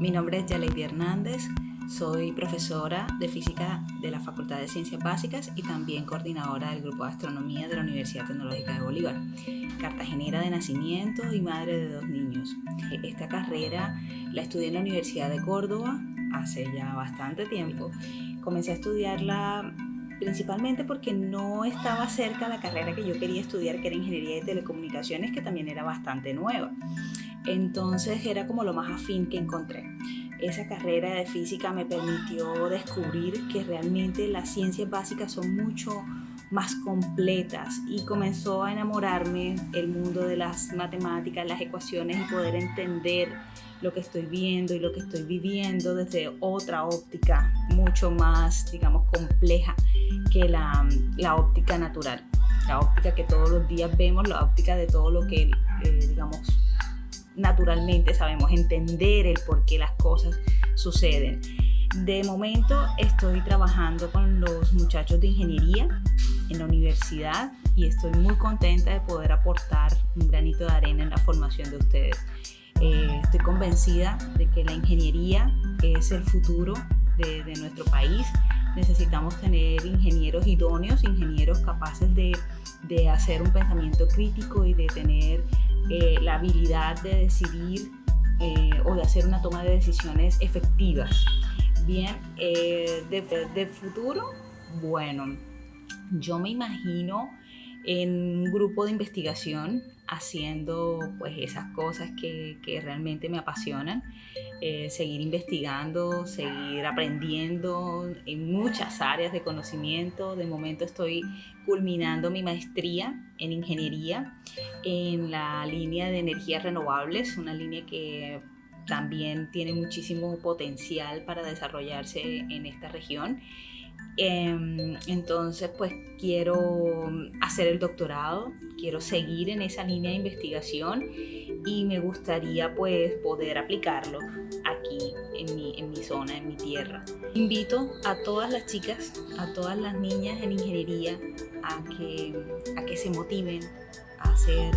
Yaleidi Hernández, soy profesora de física de la Facultad de Ciencias Básicas y también coordinadora del Grupo de Astronomía de la Universidad Tecnológica de Bolívar, cartagenera de nacimiento y madre de dos niños. Esta carrera la estudié en la Universidad de Córdoba hace ya bastante tiempo. Comencé a estudiarla principalmente porque no estaba cerca la carrera que yo quería estudiar, que era Ingeniería de Telecomunicaciones, que también era bastante nueva. Entonces era como lo más afín que encontré. Esa carrera de física me permitió descubrir que realmente las ciencias básicas son mucho más completas y comenzó a enamorarme el mundo de las matemáticas, las ecuaciones y poder entender lo que estoy viendo y lo que estoy viviendo desde otra óptica mucho más, digamos, compleja que la, la óptica natural, la óptica que todos los días vemos, la óptica de todo lo que, eh, digamos, naturalmente sabemos entender el por qué las cosas suceden. De momento estoy trabajando con los muchachos de ingeniería en la universidad y estoy muy contenta de poder aportar un granito de arena en la formación de ustedes. Eh, estoy convencida de que la ingeniería es el futuro de, de nuestro país. Necesitamos tener ingenieros idóneos, ingenieros capaces de, de hacer un pensamiento crítico y de tener eh, la habilidad de decidir eh, o de hacer una toma de decisiones efectivas. Bien, eh, de, de futuro, bueno, yo me imagino en un grupo de investigación haciendo pues esas cosas que, realmente me apasionan, eh, seguir investigando, seguir aprendiendo en muchas áreas de conocimiento. De momento estoy culminando mi maestría en ingeniería en la línea de energías renovables, una línea que también tiene muchísimo potencial para desarrollarse en esta región entonces, pues quiero hacer el doctorado, quiero seguir en esa línea de investigación y me gustaría pues poder aplicarlo aquí en mi, en mi zona, en mi tierra. Invito a todas las chicas, a todas las niñas en ingeniería a que, a que se motiven a hacer,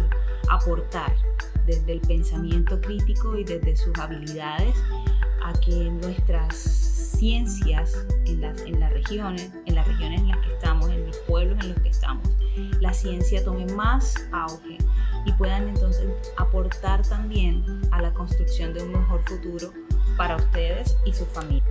aportar desde el pensamiento crítico y desde sus habilidades a que nuestras ciencias en las, en las regiones, en las regiones en las que estamos, en los pueblos en los que estamos, la ciencia tome más auge y puedan entonces aportar también a la construcción de un mejor futuro para ustedes y su familia.